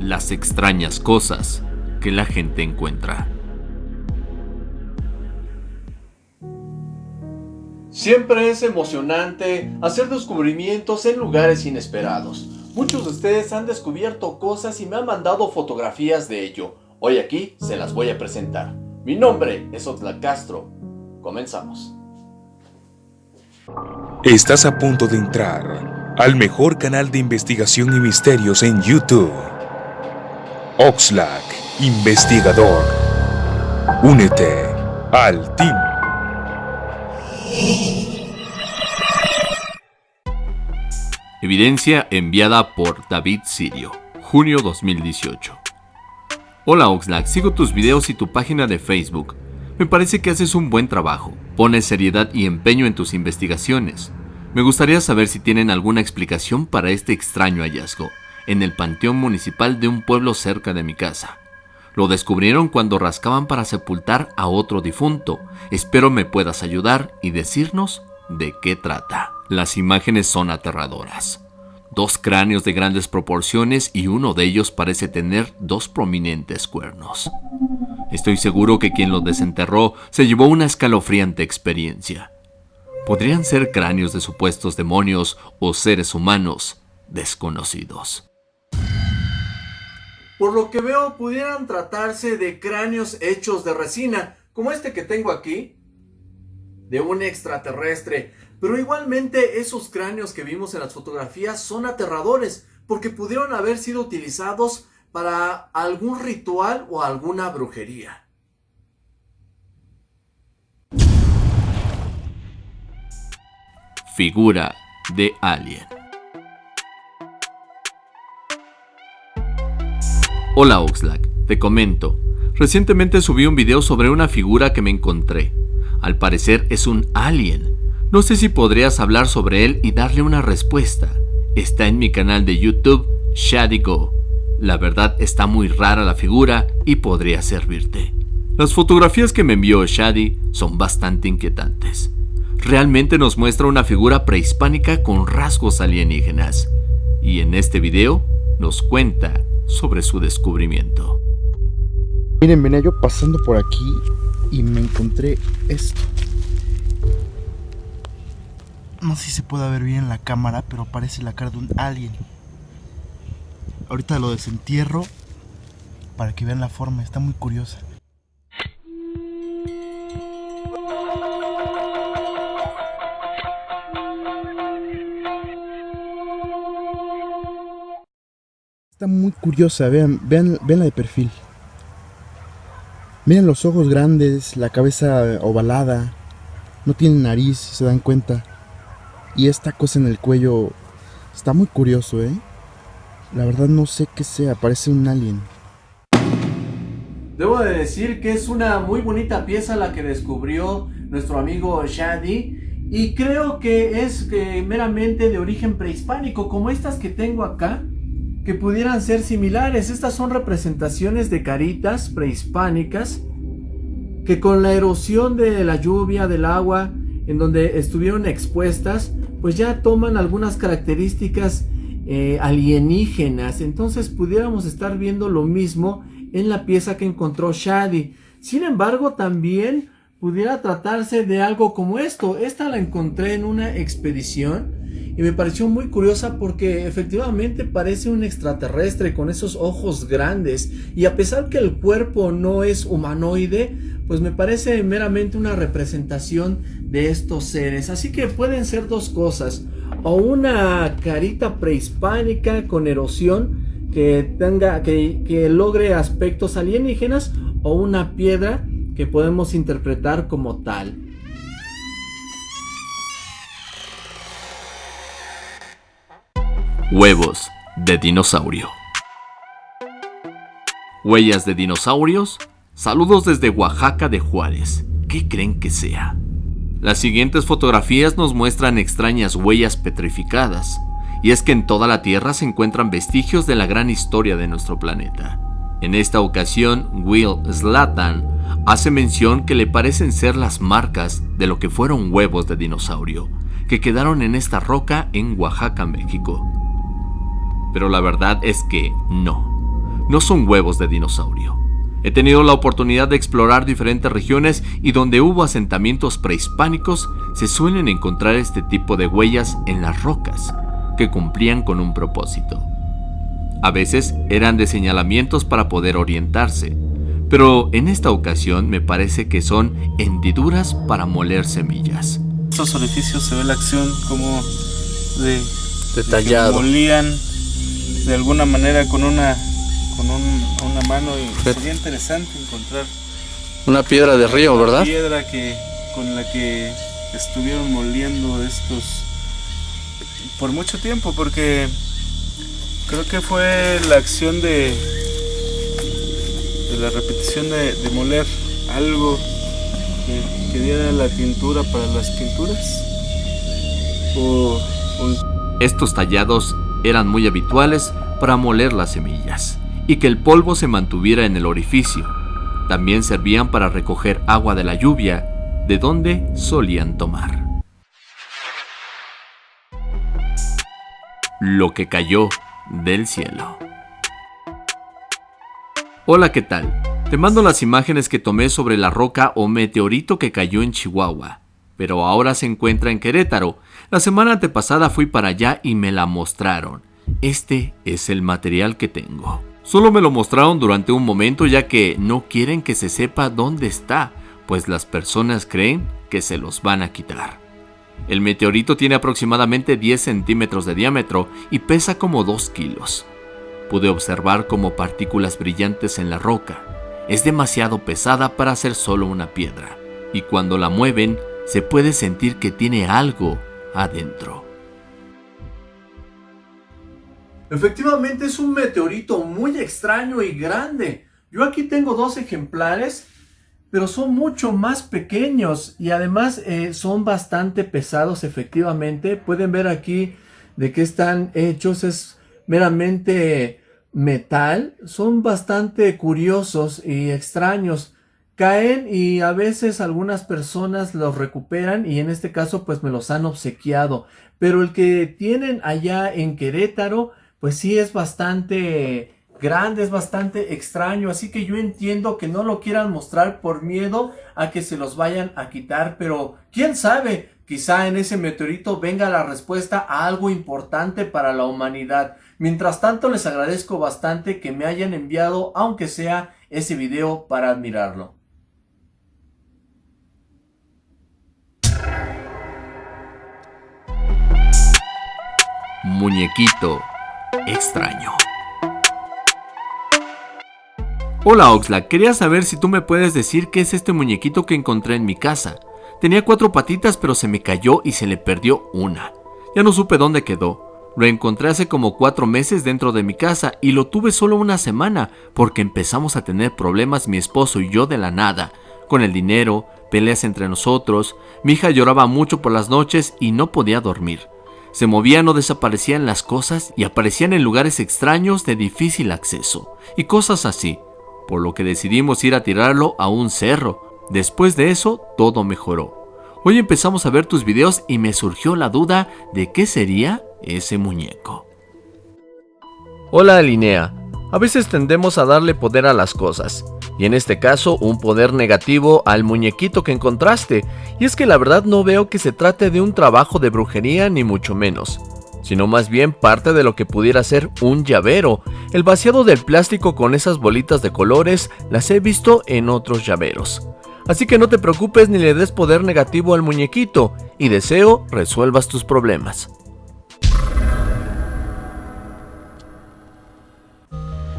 las extrañas cosas que la gente encuentra. Siempre es emocionante hacer descubrimientos en lugares inesperados. Muchos de ustedes han descubierto cosas y me han mandado fotografías de ello. Hoy aquí se las voy a presentar. Mi nombre es Otla Castro. Comenzamos. Estás a punto de entrar al mejor canal de investigación y misterios en YouTube. Oxlack, investigador. Únete al team. Evidencia enviada por David Sirio, junio 2018. Hola Oxlack, sigo tus videos y tu página de Facebook. Me parece que haces un buen trabajo, pones seriedad y empeño en tus investigaciones. Me gustaría saber si tienen alguna explicación para este extraño hallazgo, en el panteón municipal de un pueblo cerca de mi casa. Lo descubrieron cuando rascaban para sepultar a otro difunto. Espero me puedas ayudar y decirnos de qué trata. Las imágenes son aterradoras. Dos cráneos de grandes proporciones y uno de ellos parece tener dos prominentes cuernos. Estoy seguro que quien los desenterró se llevó una escalofriante experiencia. Podrían ser cráneos de supuestos demonios o seres humanos desconocidos. Por lo que veo, pudieran tratarse de cráneos hechos de resina, como este que tengo aquí, de un extraterrestre. Pero igualmente esos cráneos que vimos en las fotografías son aterradores, porque pudieron haber sido utilizados para algún ritual o alguna brujería. Figura de alien. Hola Oxlack, te comento. Recientemente subí un video sobre una figura que me encontré. Al parecer es un alien. No sé si podrías hablar sobre él y darle una respuesta. Está en mi canal de YouTube, Shady Go. La verdad está muy rara la figura y podría servirte. Las fotografías que me envió Shady son bastante inquietantes. Realmente nos muestra una figura prehispánica con rasgos alienígenas. Y en este video nos cuenta sobre su descubrimiento. Miren, venía yo pasando por aquí y me encontré esto. No sé si se puede ver bien en la cámara, pero parece la cara de un alien. Ahorita lo desentierro para que vean la forma, está muy curiosa. Muy curiosa, vean, vean, la de perfil. Miren los ojos grandes, la cabeza ovalada, no tiene nariz, se dan cuenta. Y esta cosa en el cuello está muy curioso, ¿eh? La verdad no sé qué sea, parece un alien. Debo de decir que es una muy bonita pieza la que descubrió nuestro amigo Shadi y creo que es eh, meramente de origen prehispánico, como estas que tengo acá que pudieran ser similares. Estas son representaciones de caritas prehispánicas que con la erosión de la lluvia, del agua, en donde estuvieron expuestas, pues ya toman algunas características eh, alienígenas. Entonces pudiéramos estar viendo lo mismo en la pieza que encontró Shadi. Sin embargo, también pudiera tratarse de algo como esto. Esta la encontré en una expedición y me pareció muy curiosa porque efectivamente parece un extraterrestre con esos ojos grandes y a pesar que el cuerpo no es humanoide, pues me parece meramente una representación de estos seres. Así que pueden ser dos cosas, o una carita prehispánica con erosión que tenga que, que logre aspectos alienígenas o una piedra que podemos interpretar como tal. Huevos de dinosaurio. Huellas de dinosaurios. Saludos desde Oaxaca de Juárez. ¿Qué creen que sea? Las siguientes fotografías nos muestran extrañas huellas petrificadas. Y es que en toda la Tierra se encuentran vestigios de la gran historia de nuestro planeta. En esta ocasión, Will Slatan hace mención que le parecen ser las marcas de lo que fueron huevos de dinosaurio, que quedaron en esta roca en Oaxaca, México pero la verdad es que no. no son huevos de dinosaurio. He tenido la oportunidad de explorar diferentes regiones y donde hubo asentamientos prehispánicos se suelen encontrar este tipo de huellas en las rocas, que cumplían con un propósito. A veces eran de señalamientos para poder orientarse, pero en esta ocasión me parece que son hendiduras para moler semillas. Estos orificios se ve la acción como de, Detallado. que molían de alguna manera con una con un- una mano y sería interesante encontrar Una piedra de río, la ¿verdad? piedra que con la que estuvieron moliendo estos por mucho tiempo porque creo que fue la acción de de la repetición de, de moler algo que, que diera la tintura para las pinturas o, o Estos tallados eran muy habituales para moler las semillas y que el polvo se mantuviera en el orificio. También servían para recoger agua de la lluvia, de donde solían tomar. Lo que cayó del cielo. Hola, ¿qué tal? Te mando las imágenes que tomé sobre la roca o meteorito que cayó en Chihuahua, pero ahora se encuentra en Querétaro. La semana antepasada fui para allá y me la mostraron. Este es el material que tengo. Solo me lo mostraron durante un momento ya que no quieren que se sepa dónde está, pues las personas creen que se los van a quitar. El meteorito tiene aproximadamente 10 centímetros de diámetro y pesa como 2 kilos. Pude observar como partículas brillantes en la roca. Es demasiado pesada para ser solo una piedra, y cuando la mueven se puede sentir que tiene algo adentro. Efectivamente es un meteorito muy extraño y grande. Yo aquí tengo dos ejemplares, pero son mucho más pequeños y además eh, son bastante pesados efectivamente. Pueden ver aquí de qué están hechos, es meramente metal. Son bastante curiosos y extraños. Caen y a veces algunas personas los recuperan y en este caso pues me los han obsequiado. Pero el que tienen allá en Querétaro pues sí es bastante grande, es bastante extraño, así que yo entiendo que no lo quieran mostrar por miedo a que se los vayan a quitar, pero quién sabe, quizá en ese meteorito venga la respuesta a algo importante para la humanidad. Mientras tanto les agradezco bastante que me hayan enviado, aunque sea ese video para admirarlo. Muñequito extraño. Hola Oxlack, quería saber si tú me puedes decir qué es este muñequito que encontré en mi casa. Tenía cuatro patitas pero se me cayó y se le perdió una. Ya no supe dónde quedó. Lo encontré hace como cuatro meses dentro de mi casa y lo tuve solo una semana porque empezamos a tener problemas mi esposo y yo de la nada, con el dinero, peleas entre nosotros, mi hija lloraba mucho por las noches y no podía dormir. Se movían o desaparecían las cosas y aparecían en lugares extraños de difícil acceso, y cosas así, por lo que decidimos ir a tirarlo a un cerro. Después de eso, todo mejoró. Hoy empezamos a ver tus videos y me surgió la duda de qué sería ese muñeco. Hola Alinea, a veces tendemos a darle poder a las cosas, y en este caso un poder negativo al muñequito que encontraste, y es que la verdad no veo que se trate de un trabajo de brujería ni mucho menos, sino más bien parte de lo que pudiera ser un llavero. El vaciado del plástico con esas bolitas de colores las he visto en otros llaveros. Así que no te preocupes ni le des poder negativo al muñequito, y deseo resuelvas tus problemas.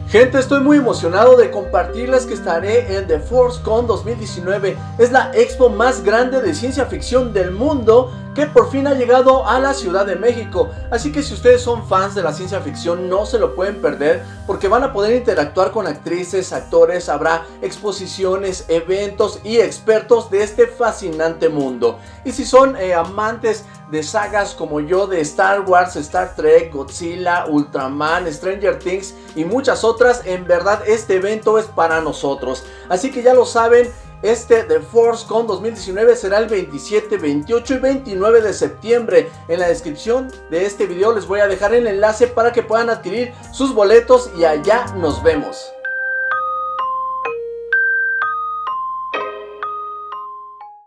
Gente, estoy muy emocionado de compartirles que estaré en The Force Con 2019. Es la expo más grande de ciencia ficción del mundo que por fin ha llegado a la Ciudad de México. Así que si ustedes son fans de la ciencia ficción no se lo pueden perder porque van a poder interactuar con actrices, actores, habrá exposiciones, eventos y expertos de este fascinante mundo. Y si son eh, amantes de sagas como yo de Star Wars, Star Trek, Godzilla, Ultraman, Stranger Things y muchas otras, en verdad este evento es para nosotros. Así que ya lo saben, Este The Force Con 2019 será el 27, 28 y 29 de septiembre. En la descripción de este video les voy a dejar el enlace para que puedan adquirir sus boletos y allá nos vemos.